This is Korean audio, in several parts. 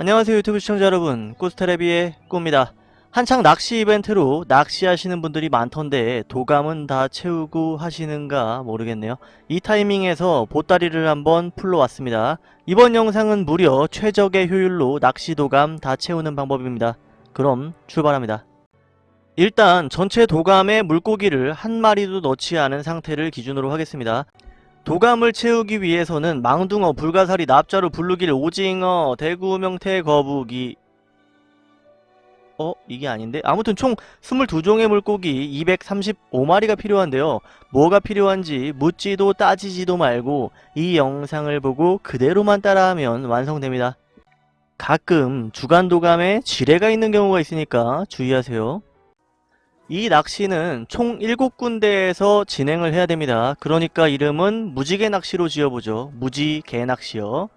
안녕하세요 유튜브 시청자 여러분. 꾸스테레비의 꾸입니다. 한창 낚시 이벤트로 낚시하시는 분들이 많던데 도감은 다 채우고 하시는가 모르겠네요. 이 타이밍에서 보따리를 한번 풀러 왔습니다. 이번 영상은 무려 최적의 효율로 낚시 도감 다 채우는 방법입니다. 그럼 출발합니다. 일단 전체 도감에 물고기를 한 마리도 넣지 않은 상태를 기준으로 하겠습니다 도감을 채우기 위해서는 망둥어, 불가사리, 납자루, 블루길, 오징어, 대구, 명태, 거북이 어? 이게 아닌데? 아무튼 총 22종의 물고기 235마리가 필요한데요. 뭐가 필요한지 묻지도 따지지도 말고 이 영상을 보고 그대로만 따라하면 완성됩니다. 가끔 주간도감에 지뢰가 있는 경우가 있으니까 주의하세요. 이 낚시는 총 7군데에서 진행을 해야 됩니다. 그러니까 이름은 무지개 낚시로 지어보죠. 무지개 낚시요.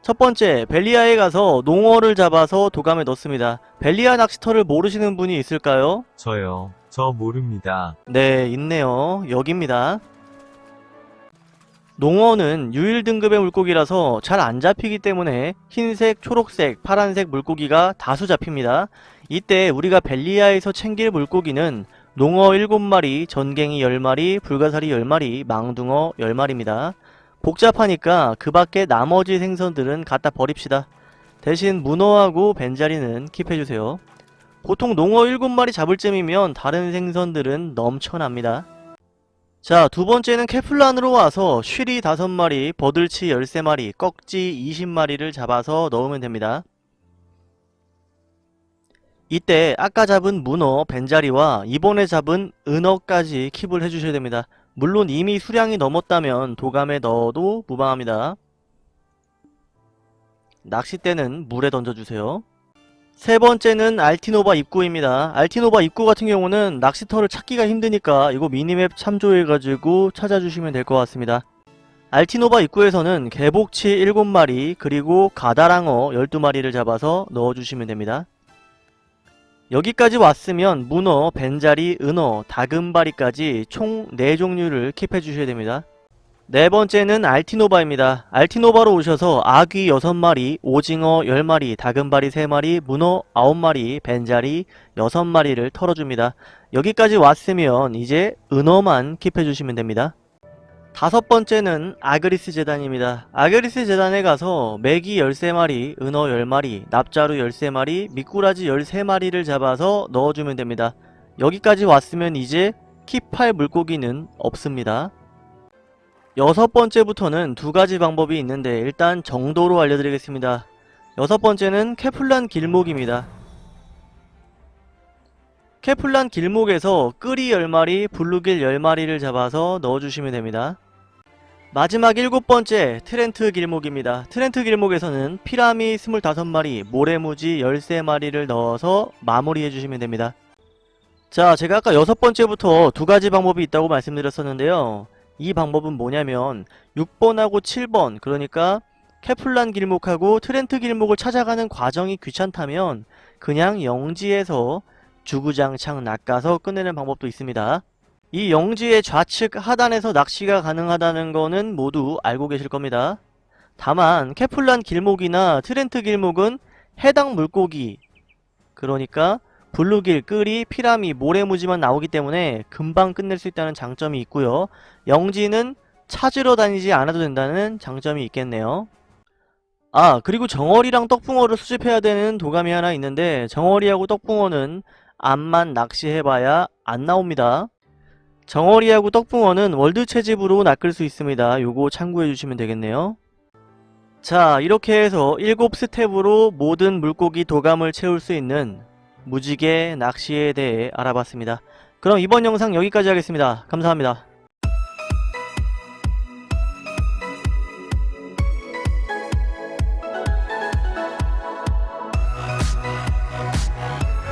첫 번째, 벨리아에 가서 농어를 잡아서 도감에 넣습니다. 벨리아 낚시터를 모르시는 분이 있을까요? 저요. 저 모릅니다. 네, 있네요. 여기입니다. 농어는 유일 등급의 물고기라서 잘 안 잡히기 때문에 흰색, 초록색, 파란색 물고기가 다수 잡힙니다. 이때 우리가 벨리아에서 챙길 물고기는 농어 7마리, 전갱이 10마리, 불가사리 10마리, 망둥어 10마리입니다. 복잡하니까 그 밖에 나머지 생선들은 갖다 버립시다. 대신 문어하고 벤자리는 킵해주세요. 보통 농어 7마리 잡을 쯤이면 다른 생선들은 넘쳐납니다. 자, 두 번째는 케플란으로 와서 쉬리 5마리, 버들치 13마리, 꺽지 20마리를 잡아서 넣으면 됩니다. 이때 아까 잡은 문어, 벤자리와 이번에 잡은 은어까지 킵을 해주셔야 됩니다. 물론 이미 수량이 넘었다면 도감에 넣어도 무방합니다. 낚싯대는 물에 던져주세요. 세 번째는 알티노바 입구입니다. 알티노바 입구 같은 경우는 낚시터를 찾기가 힘드니까 이거 미니맵 참조해가지고 찾아주시면 될 것 같습니다. 알티노바 입구에서는 개복치 7마리 그리고 가다랑어 12마리를 잡아서 넣어주시면 됩니다. 여기까지 왔으면 문어, 벤자리, 은어, 다금바리까지 총 4종류를 킵해 주셔야 됩니다. 네 번째는 알티노바입니다. 알티노바로 오셔서 아귀 6마리, 오징어 10마리, 다금바리 3마리, 문어 9마리, 벤자리 6마리를 털어줍니다. 여기까지 왔으면 이제 은어만 킵해 주시면 됩니다. 다섯 번째는 아그리스 재단입니다. 아그리스 재단에 가서 메기 13마리, 은어 10마리, 납자루 13마리, 미꾸라지 13마리를 잡아서 넣어주면 됩니다. 여기까지 왔으면 이제 keep할 물고기는 없습니다. 여섯 번째부터는 두 가지 방법이 있는데 일단 정도로 알려드리겠습니다. 여섯 번째는 케플란 길목입니다. 케플란 길목에서 끄리 10마리, 블루길 10마리를 잡아서 넣어주시면 됩니다. 마지막 일곱 번째 트렌트 길목입니다. 트렌트 길목에서는 피라미 25마리, 모래무지 13마리를 넣어서 마무리해주시면 됩니다. 자, 제가 아까 여섯 번째부터 두 가지 방법이 있다고 말씀드렸었는데요. 이 방법은 뭐냐면 6번하고 7번, 그러니까 케플란 길목하고 트렌트 길목을 찾아가는 과정이 귀찮다면 그냥 영지에서 주구장창 낚아서 끝내는 방법도 있습니다. 이 영지의 좌측 하단에서 낚시가 가능하다는 거는 모두 알고 계실 겁니다. 다만 케플란 길목이나 트렌트 길목은 해당 물고기 그러니까 블루길, 끄리, 피라미, 모래무지만 나오기 때문에 금방 끝낼 수 있다는 장점이 있고요. 영지는 찾으러 다니지 않아도 된다는 장점이 있겠네요. 아 그리고 정어리랑 떡붕어를 수집해야 되는 도감이 하나 있는데 정어리하고 떡붕어는 암만 낚시해봐야 안 나옵니다. 정어리하고 떡붕어는 world 채집으로 낚을 수 있습니다. 요거 참고해주시면 되겠네요. 자 이렇게 해서 7스텝으로 모든 물고기 도감을 채울 수 있는 무지개 낚시에 대해 알아봤습니다. 그럼 이번 영상 여기까지 하겠습니다. 감사합니다.